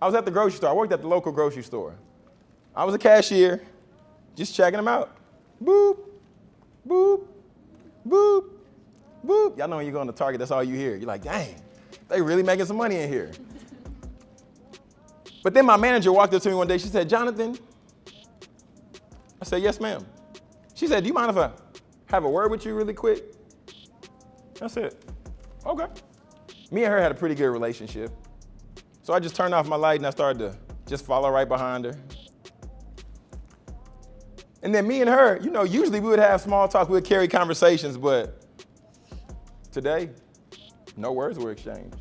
I was at the grocery store. I worked at the local grocery store. I was a cashier, just checking them out. Boop, boop, boop, boop. Y'all know when you go the Target, that's all you hear. You're like, dang, they really making some money in here. But then my manager walked up to me one day. She said, Jonathan. I said, yes, ma'am. She said, do you mind if I have a word with you really quick? I said, okay. Me and her had a pretty good relationship. So I just turned off my light and I started to just follow right behind her. And then me and her, you know, usually we would have small talk, we would carry conversations, but today, no words were exchanged.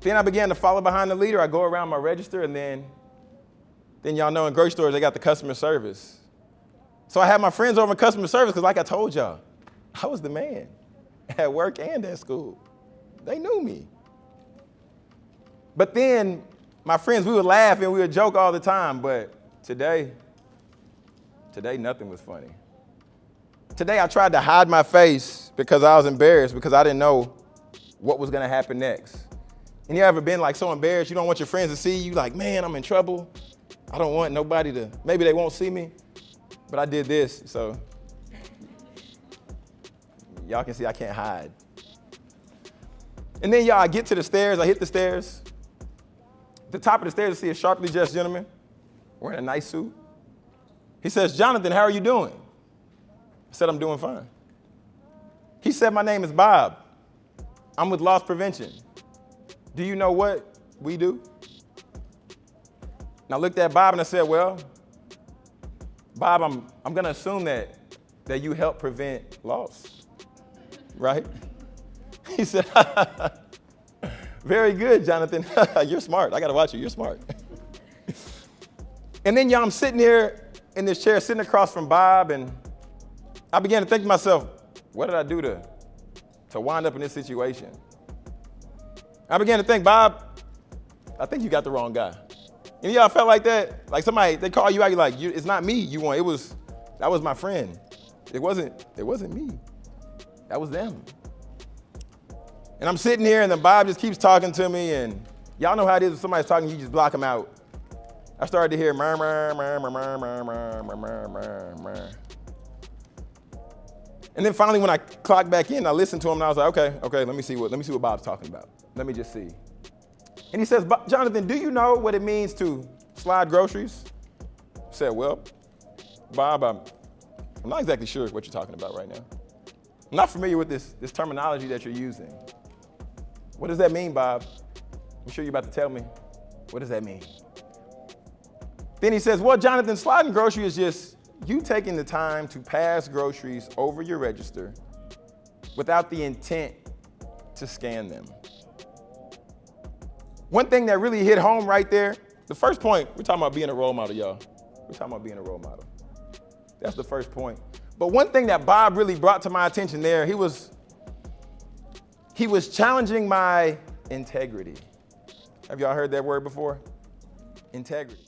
Then I began to follow behind the leader. I go around my register and then, then y'all know in grocery stores, they got the customer service. So I had my friends over in customer service because like I told y'all, I was the man at work and at school. They knew me. But then my friends, we would laugh and we would joke all the time, but today, today nothing was funny. Today I tried to hide my face because I was embarrassed because I didn't know what was gonna happen next. And you ever been like so embarrassed, you don't want your friends to see you, like, man, I'm in trouble. I don't want nobody to, maybe they won't see me, but I did this, so y'all can see I can't hide. And then y'all, I get to the stairs, I hit the stairs. At the top of the stairs, I see a sharply dressed gentleman wearing a nice suit. He says, Jonathan, how are you doing? I said, I'm doing fine. He said, my name is Bob. I'm with Loss Prevention. Do you know what we do? And I looked at Bob and I said, well, Bob, I'm, I'm gonna assume that, that you help prevent loss, right? He said, very good, Jonathan. You're smart. I gotta watch you, you're smart. and then y'all, I'm sitting here in this chair, sitting across from Bob, and I began to think to myself, what did I do to, to wind up in this situation? I began to think, Bob, I think you got the wrong guy. And y'all felt like that? Like somebody, they call you out, you're like, you, it's not me you want, it was, that was my friend. It wasn't, it wasn't me. That was them. And I'm sitting here and then Bob just keeps talking to me and y'all know how it is when somebody's talking, you just block them out. I started to hear murr, murr, murr, murr, murr, murr, murr, murr, murr, murr. And then finally, when I clocked back in, I listened to him and I was like, okay, okay, let me see what, let me see what Bob's talking about. Let me just see. And he says, Jonathan, do you know what it means to slide groceries? I said, well, Bob, I'm, I'm not exactly sure what you're talking about right now. I'm not familiar with this, this terminology that you're using. What does that mean, Bob? I'm sure you're about to tell me. What does that mean? Then he says, well, Jonathan, sliding grocery is just you taking the time to pass groceries over your register without the intent to scan them. One thing that really hit home right there, the first point, we're talking about being a role model, y'all. We're talking about being a role model. That's the first point. But one thing that Bob really brought to my attention there, he was, he was challenging my integrity. Have y'all heard that word before? Integrity.